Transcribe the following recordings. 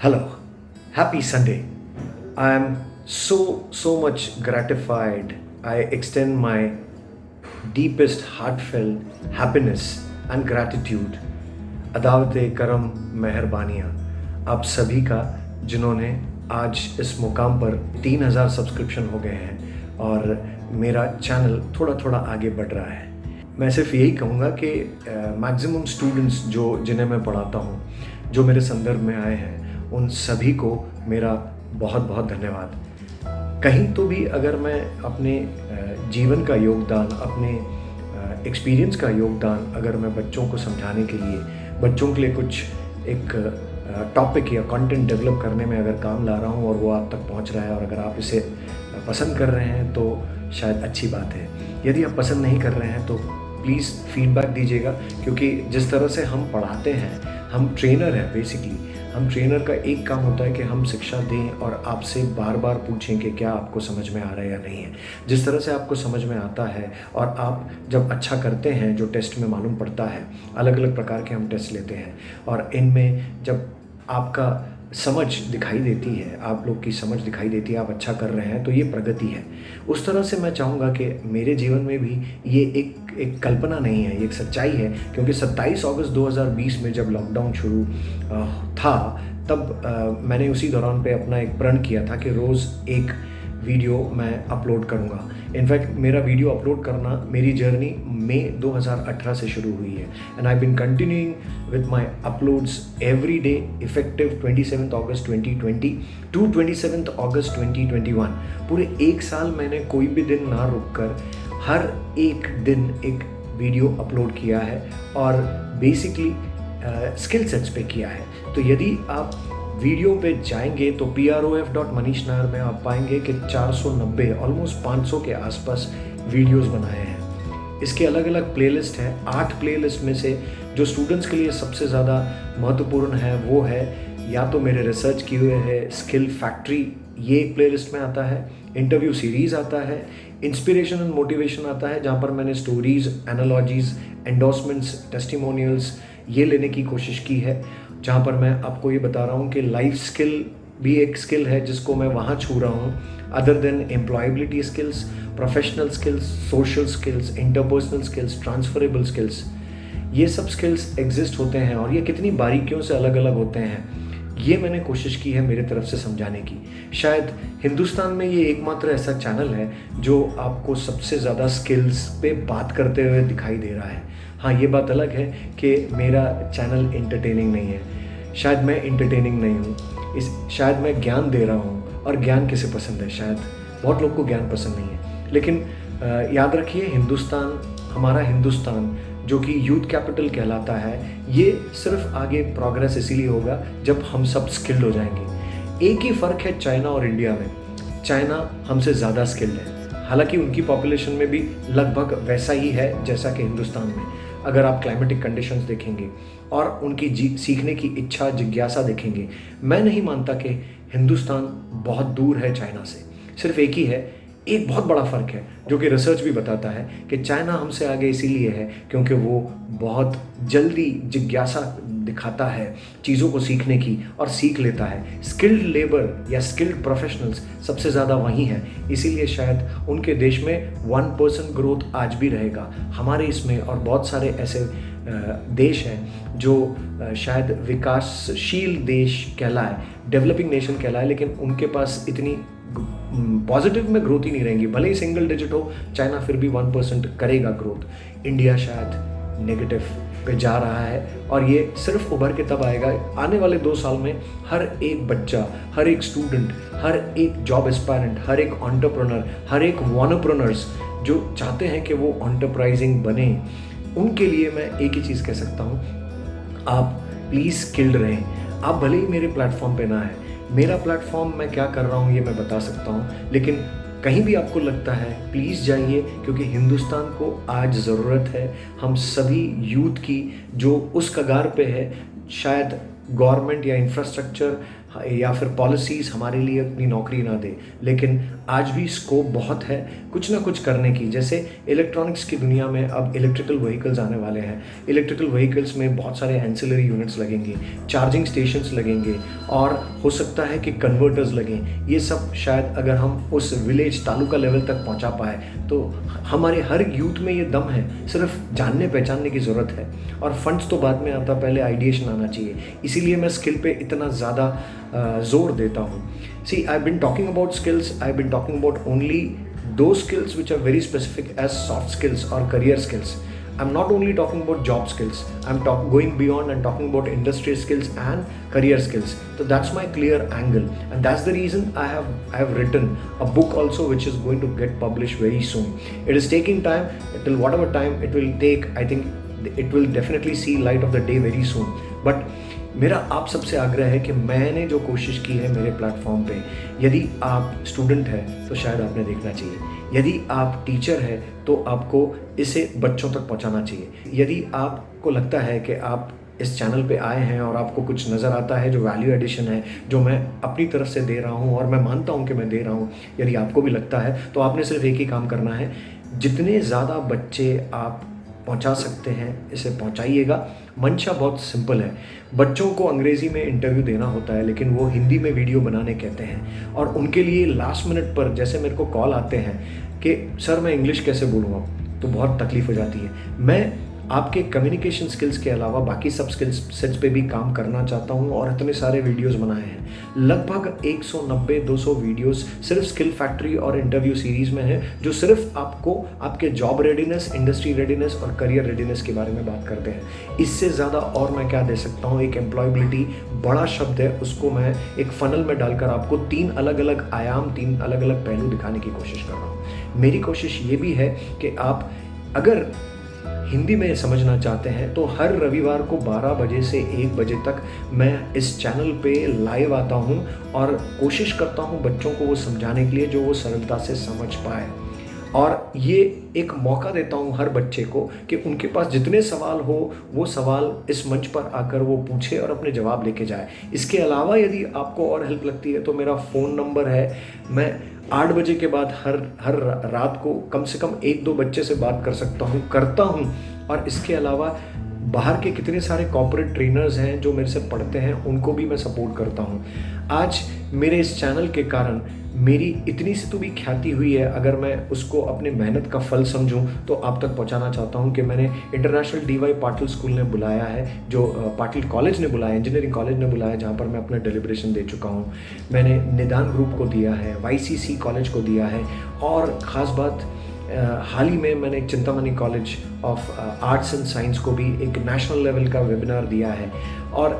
Hello, happy Sunday. I am so, so much gratified. I extend my deepest heartfelt happiness and gratitude अदावत करम मेहरबानियाँ आप सभी का जिन्होंने आज इस मुकाम पर 3000 सब्सक्रिप्शन हो गए हैं और मेरा चैनल थोड़ा थोड़ा आगे बढ़ रहा है मैं सिर्फ़ यही कहूँगा कि मैक्सिमम स्टूडेंट्स जो जिन्हें मैं पढ़ाता हूँ जो मेरे संदर्भ में आए हैं उन सभी को मेरा बहुत बहुत धन्यवाद। कहीं तो भी अगर मैं अपने जीवन का योगदान, अपने एक्सपीरियंस का योगदान अगर मैं बच्चों को समझाने के लिए, बच्चों के लिए कुछ एक टॉपिक या कंटेंट डेवलप करने में अगर काम ला रहा हूँ और वो आप तक पहुँच रहा है और अगर आप इसे पसंद कर रहे हैं तो शायद अच्छी बात है। यदि आप पसंद नहीं कर रहे हैं तो प्लीज़ फीडबैक दीजिएगा, क्योंकि जिस तरह से हम पढ़ाते हैं हम ट्रेनर हैं बेसिकली हम ट्रेनर का एक काम होता है कि हम शिक्षा दें और आपसे बार बार पूछें कि क्या आपको समझ में आ रहा है या नहीं है। जिस तरह से आपको समझ में आता है और आप जब अच्छा करते हैं, जो टेस्ट में मालूम पड़ता है अलग अलग प्रकार के हम टेस्ट लेते हैं और इनमें जब आपका समझ दिखाई देती है, आप लोग की समझ दिखाई देती है, आप अच्छा कर रहे हैं तो ये प्रगति है। उस तरह से मैं चाहूँगा कि मेरे जीवन में भी ये एक एक कल्पना नहीं है, ये एक सच्चाई है, क्योंकि 27 अगस्त 2020 में जब लॉकडाउन शुरू था, तब मैंने उसी दौरान पे अपना एक प्रण किया था कि रोज़ एक वीडियो मैं अपलोड करूँगा। इनफैक्ट मेरा वीडियो अपलोड करना मेरी जर्नी मई 2018 से शुरू हुई है। And I been continuing with my uploads every day effective 27 August 2020 to 27 August 2021 पूरे एक साल मैंने कोई भी दिन ना रुक कर हर एक दिन एक वीडियो अपलोड किया है और बेसिकली स्किल सेट्स पे किया है। तो यदि आप वीडियो पे जाएँगे तो P R O F dot Manish Nair में आप पाएँगे कि 490 ऑलमोस्ट 500 के आसपास वीडियोस बनाए हैं। इसके अलग अलग प्लेलिस्ट हैं। आठ प्लेलिस्ट में से जो स्टूडेंट्स के लिए सबसे ज़्यादा महत्वपूर्ण है, वो है या तो मेरे रिसर्च किए हुए है स्किल फैक्ट्री ये एक प्लेलिस्ट में आता है। इंटरव्यू सीरीज़ आता है। इंस्पिरेशन एंड मोटिवेशन आता है, जहाँ पर मैंने स्टोरीज़ एनालॉजीज़ एंडोसमेंट्स टेस्टिमोनियल्स ये लेने की कोशिश की है। जहाँ पर मैं आपको ये बता रहा हूँ कि लाइफ स्किल भी एक स्किल है जिसको मैं वहाँ छू रहा हूँ other than employability skills professional skills social skills interpersonal skills transferable skills ये सब स्किल्स एग्जिस्ट होते हैं और ये कितनी बारीकियों से अलग अलग होते हैं। ये मैंने कोशिश की है मेरे तरफ़ से समझाने की। शायद हिंदुस्तान में ये एकमात्र ऐसा चैनल है जो आपको सबसे ज़्यादा स्किल्स पे बात करते हुए दिखाई दे रहा है। हाँ ये बात अलग है कि मेरा चैनल इंटरटेनिंग नहीं है। शायद मैं इंटरटेनिंग नहीं हूँ। इस, शायद मैं ज्ञान दे रहा हूँ। और ज्ञान किसे पसंद है? शायद बहुत लोग को ज्ञान पसंद नहीं है। लेकिन याद रखिए, हिंदुस्तान, हमारा हिंदुस्तान, जो कि यूथ कैपिटल कहलाता है, ये सिर्फ़ आगे प्रोग्रेस इसीलिए होगा जब हम सब स्किल्ड हो जाएँगे। एक ही फ़र्क है चाइना और इंडिया में। चाइना हमसे ज़्यादा स्किल्ड है। हालाँकि उनकी पॉपुलेशन में भी लगभग वैसा ही है जैसा कि हिंदुस्तान में। अगर आप क्लाइमेटिक कंडीशंस देखेंगे और उनकी जी, सीखने की इच्छा, जिज्ञासा देखेंगे, मैं नहीं मानता कि हिंदुस्तान बहुत दूर है चाइना से। सिर्फ़ एक ही है, एक बहुत बड़ा फ़र्क है, जो कि रिसर्च भी बताता है कि चाइना हमसे आगे इसीलिए है क्योंकि वो बहुत जल्दी जिज्ञासा दिखाता है चीज़ों को सीखने की और सीख लेता है। स्किल्ड लेबर या स्किल्ड प्रोफेशनल्स सबसे ज़्यादा वहीं हैं। इसीलिए शायद उनके देश में वन परसेंट ग्रोथ आज भी रहेगा। हमारे इसमें और बहुत सारे ऐसे देश हैं जो शायद विकासशील देश कहलाए डेवलपिंग नेशन कहलाए, लेकिन उनके पास इतनी पॉजिटिव में ग्रोथ ही नहीं रहेंगी। भले ही सिंगल डिजिट हो, चाइना फिर भी वन परसेंट करेगा ग्रोथ इंडिया शायद नेगेटिव पे जा रहा है और ये सिर्फ़ उभर के तब आएगा। आने वाले दो साल में हर एक बच्चा, हर एक स्टूडेंट हर एक जॉब एस्पायरेंट हर एक ऑन्टरप्रनर हर एक वॉनप्रनर्स जो चाहते हैं कि वो ऑन्टरप्राइजिंग बने, उनके लिए मैं एक ही चीज़ कह सकता हूँ, आप प्लीज़ स्किल्ड रहें। आप भले ही मेरे प्लेटफॉर्म पे ना है मेरा प्लेटफॉर्म मैं क्या कर रहा हूँ, ये मैं बता सकता हूँ, लेकिन कहीं भी आपको लगता है प्लीज़ जाइए, क्योंकि हिंदुस्तान को आज ज़रूरत है। हम सभी यूथ की, जो उस कगार पे है, शायद गवर्नमेंट या इंफ्रास्ट्रक्चर या फिर पॉलिसीज़ हमारे लिए अपनी नौकरी ना दे। लेकिन आज भी स्कोप बहुत है कुछ ना कुछ करने की। जैसे इलेक्ट्रॉनिक्स की दुनिया में अब इलेक्ट्रिकल व्हीकल्स आने वाले हैं। इलेक्ट्रिकल व्हीकल्स में बहुत सारे एंसिलरी यूनिट्स लगेंगे चार्जिंग स्टेशंस लगेंगे और हो सकता है कि कन्वर्टर्स लगें। ये सब शायद अगर हम उस विलेज तालुका लेवल तक पहुँचा पाए तो हमारे हर यूथ में ये दम है। सिर्फ़ जानने पहचानने की ज़रूरत है। और फंड्स तो बाद में आता, पहले आइडिएशन आना चाहिए। इसीलिए मैं स्किल पे इतना ज़्यादा जोर देता हूँ see I been talking about skills I been talking about only दो skills which are very specific as soft skills or career skills i'm not only talking about job skills i'm talk, going beyond and talking about industry skills and career skills so that's my clear angle and that's the reason i have i have written a book also which is going to get published very soon it is taking time till whatever time it will take i think it will definitely see light of the day very soon but मेरा आप सबसे आग्रह है कि मैंने जो कोशिश की है मेरे प्लेटफॉर्म पे, यदि आप स्टूडेंट हैं तो शायद आपने देखना चाहिए। यदि आप टीचर हैं तो आपको इसे बच्चों तक पहुंचाना चाहिए। यदि आपको लगता है कि आप इस चैनल पे आए हैं और आपको कुछ नज़र आता है, जो वैल्यू एडिशन है, जो मैं अपनी तरफ़ से दे रहा हूँ और मैं मानता हूँ कि मैं दे रहा हूँ, यदि आपको भी लगता है तो आपने सिर्फ़ एक ही काम करना है। जितने ज़्यादा बच्चे आप पहुँचा सकते हैं, इसे पहुंचाइएगा। मंशा बहुत सिंपल है। बच्चों को अंग्रेज़ी में इंटरव्यू देना होता है, लेकिन वो हिंदी में वीडियो बनाने कहते हैं। और उनके लिए लास्ट मिनट पर जैसे मेरे को कॉल आते हैं कि, सर, मैं इंग्लिश कैसे बोलूँगा तो बहुत तकलीफ़ हो जाती है। मैं आपके कम्युनिकेशन स्किल्स के अलावा बाकी सब स्किल्स सेट्स पे भी काम करना चाहता हूँ और इतने सारे वीडियोस बनाए हैं। लगभग 190-200 वीडियोस सिर्फ़ स्किल फैक्ट्री और इंटरव्यू सीरीज़ में है, जो सिर्फ़ आपको आपके जॉब रेडीनेस इंडस्ट्री रेडीनेस और करियर रेडीनेस के बारे में बात करते हैं। इससे ज़्यादा और मैं क्या दे सकता हूँ? एक एम्प्लॉयबिलिटी बड़ा शब्द है, उसको मैं एक फनल में डालकर आपको तीन अलग अलग आयाम, तीन अलग अलग पहलू दिखाने की कोशिश कर रहा हूँ। मेरी कोशिश ये भी है कि आप अगर हिंदी में समझना चाहते हैं तो हर रविवार को 12 बजे से 1 बजे तक मैं इस चैनल पे लाइव आता हूँ और कोशिश करता हूँ बच्चों को वो समझाने के लिए जो वो सरलता से समझ पाए। और ये एक मौका देता हूँ हर बच्चे को कि उनके पास जितने सवाल हो, वो सवाल इस मंच पर आकर वो पूछे और अपने जवाब लेके जाए। इसके अलावा यदि आपको और हेल्प लगती है तो मेरा फ़ोन नंबर है, मैं आठ बजे के बाद हर हर रात को कम से कम एक दो बच्चे से बात कर सकता हूँ, करता हूँ। और इसके अलावा बाहर के कितने सारे कॉपोरेट ट्रेनर्स हैं जो मेरे से पढ़ते हैं, उनको भी मैं सपोर्ट करता हूँ। आज मेरे इस चैनल के कारण मेरी इतनी सी तो भी ख्याति हुई है, अगर मैं उसको अपने मेहनत का फल समझूं तो आप तक पहुंचाना चाहता हूँ कि मैंने international D Y Patil school ने बुलाया है, जो पाटिल कॉलेज ने बुलाया, इंजीनियरिंग कॉलेज ने बुलाया, जहाँ पर मैं अपना डिलिब्रेशन दे चुका हूँ। मैंने निदान ग्रुप को दिया है वाईसीसी कॉलेज को दिया है, और ख़ास बात हाल ही में मैंने Chintamani college of arts and science को भी एक नेशनल लेवल का वेबिनार दिया है। और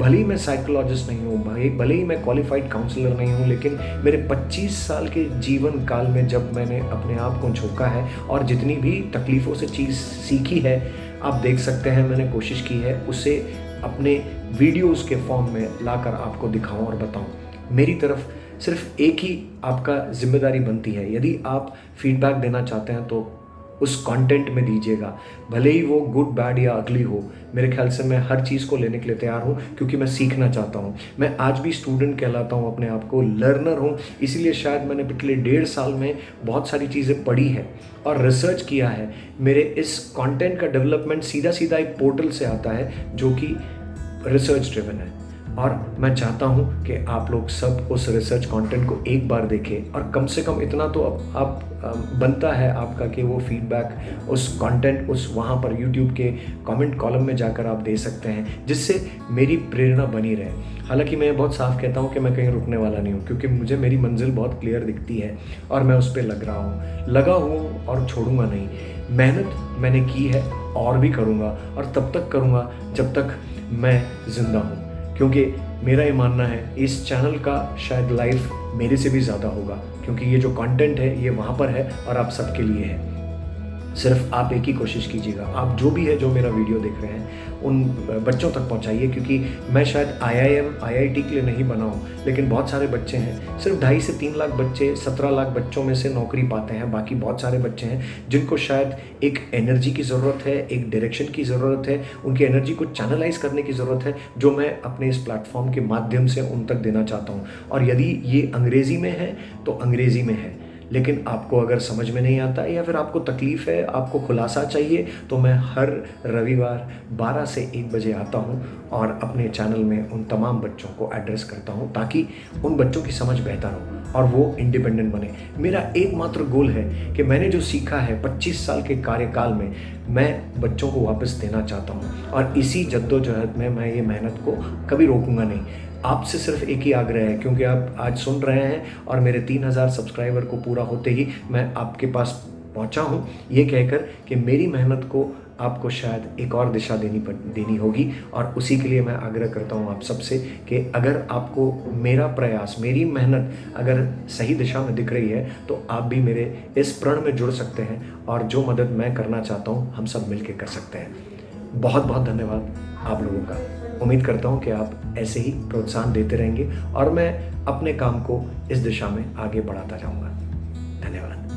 भले ही मैं साइकोलॉजिस्ट नहीं हूँ भाई भले ही मैं क्वालिफाइड काउंसलर नहीं हूँ, लेकिन मेरे 25 साल के जीवन काल में जब मैंने अपने आप को झोंका है और जितनी भी तकलीफ़ों से चीज़ सीखी है, आप देख सकते हैं, मैंने कोशिश की है उसे अपने वीडियोस के फॉर्म में लाकर आपको दिखाऊँ और बताऊँ। मेरी तरफ़ सिर्फ़ एक ही आपका ज़िम्मेदारी बनती है। यदि आप फीडबैक देना चाहते हैं तो उस कंटेंट में दीजिएगा। भले ही वो गुड बैड या अगली हो, मेरे ख्याल से मैं हर चीज़ को लेने के लिए तैयार हूँ, क्योंकि मैं सीखना चाहता हूँ। मैं आज भी स्टूडेंट कहलाता हूँ, अपने आप को लर्नर हूँ, इसीलिए शायद मैंने पिछले डेढ़ साल में बहुत सारी चीज़ें पढ़ी है और रिसर्च किया है। मेरे इस कंटेंट का डेवलपमेंट सीधा सीधा एक पोर्टल से आता है, जो कि रिसर्च ड्रिवन है। और मैं चाहता हूँ कि आप लोग सब उस रिसर्च कंटेंट को एक बार देखें और कम से कम इतना तो अब आप बनता है आपका कि वो फीडबैक उस कंटेंट उस वहाँ पर यूट्यूब के कमेंट कॉलम में जाकर आप दे सकते हैं, जिससे मेरी प्रेरणा बनी रहे। हालाँकि मैं बहुत साफ़ कहता हूँ कि मैं कहीं रुकने वाला नहीं हूँ, क्योंकि मुझे मेरी मंजिल बहुत क्लियर दिखती है और मैं उस पर लग रहा हूँ। लगा हूँ और छोड़ूँगा नहीं। मेहनत मैंने की है और भी करूँगा और तब तक करूँगा जब तक मैं ज़िंदा हूँ। क्योंकि मेरा ये मानना है, इस चैनल का शायद लाइफ मेरे से भी ज़्यादा होगा, क्योंकि ये जो कंटेंट है, ये वहाँ पर है और आप सबके लिए है। सिर्फ़ आप एक ही कोशिश कीजिएगा। आप जो भी है, जो मेरा वीडियो देख रहे हैं, उन बच्चों तक पहुंचाइए, क्योंकि मैं शायद आईआईएम आईआईटी के लिए नहीं बना हूँ, लेकिन बहुत सारे बच्चे हैं। सिर्फ़ ढाई से तीन लाख बच्चे, सत्रह लाख बच्चों में से नौकरी पाते हैं, बाकी बहुत सारे बच्चे हैं, जिनको शायद एक एनर्जी की ज़रूरत है, एक डायरेक्शन की ज़रूरत है, उनकी एनर्जी को चैनलाइज करने की ज़रूरत है, जो मैं अपने इस प्लेटफॉर्म के माध्यम से उन तक देना चाहता हूँ। और यदि ये अंग्रेज़ी में है तो अंग्रेज़ी में है। लेकिन आपको अगर समझ में नहीं आता या फिर आपको तकलीफ़ है, आपको खुलासा चाहिए तो मैं हर रविवार 12 से 1 बजे आता हूँ और अपने चैनल में उन तमाम बच्चों को एड्रेस करता हूँ ताकि उन बच्चों की समझ बेहतर हो और वो इंडिपेंडेंट बने। मेरा एकमात्र गोल है कि मैंने जो सीखा है 25 साल के कार्यकाल में, मैं बच्चों को वापस देना चाहता हूँ और इसी जद्दोजहद में मैं ये मेहनत को कभी रोकूँगा नहीं। आपसे सिर्फ़ एक ही आग्रह है, क्योंकि आप आज सुन रहे हैं और मेरे तीन हज़ार सब्सक्राइबर को पूरा होते ही मैं आपके पास पहुँचा हूँ। ये कहकर कि मेरी मेहनत को आपको शायद एक और दिशा देनी पड़, देनी होगी। और उसी के लिए मैं आग्रह करता हूँ आप सबसे कि अगर आपको मेरा प्रयास, मेरी मेहनत अगर सही दिशा में दिख रही है तो आप भी मेरे इस प्रण में जुड़ सकते हैं और जो मदद मैं करना चाहता हूँ, हम सब मिलकर कर सकते हैं। बहुत बहुत धन्यवाद आप लोगों का। उम्मीद करता हूँ कि आप ऐसे ही प्रोत्साहन देते रहेंगे और मैं अपने काम को इस दिशा में आगे बढ़ाता जाऊँगा। धन्यवाद।